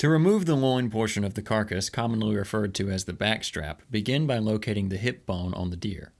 To remove the loin portion of the carcass, commonly referred to as the backstrap, begin by locating the hip bone on the deer.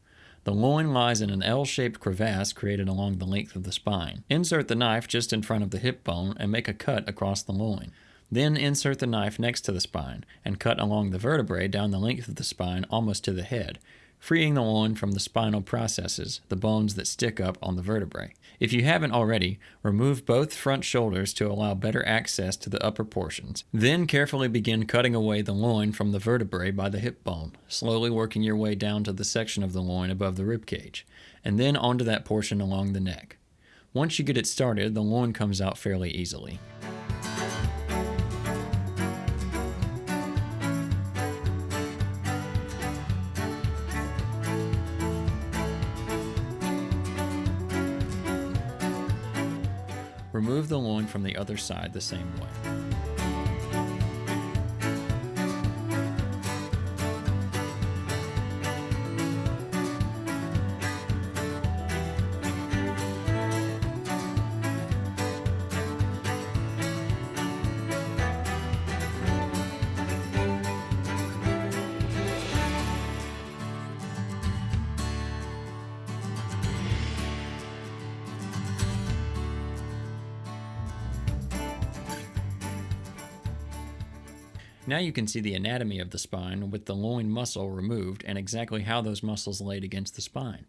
The loin lies in an L-shaped crevasse created along the length of the spine. Insert the knife just in front of the hip bone and make a cut across the loin. Then insert the knife next to the spine and cut along the vertebrae down the length of the spine almost to the head, freeing the loin from the spinal processes, the bones that stick up on the vertebrae. If you haven't already, remove both front shoulders to allow better access to the upper portions. Then carefully begin cutting away the loin from the vertebrae by the hip bone, slowly working your way down to the section of the loin above the rib cage, and then onto that portion along the neck. Once you get it started, the loin comes out fairly easily. Remove the loin from the other side the same way. Now you can see the anatomy of the spine with the loin muscle removed and exactly how those muscles laid against the spine.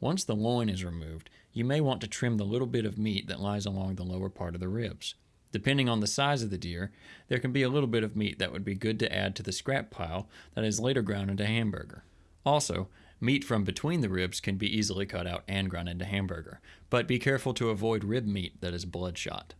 Once the loin is removed, you may want to trim the little bit of meat that lies along the lower part of the ribs. Depending on the size of the deer, there can be a little bit of meat that would be good to add to the scrap pile that is later ground into hamburger. Also, meat from between the ribs can be easily cut out and ground into hamburger, but be careful to avoid rib meat that is bloodshot.